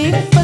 Keep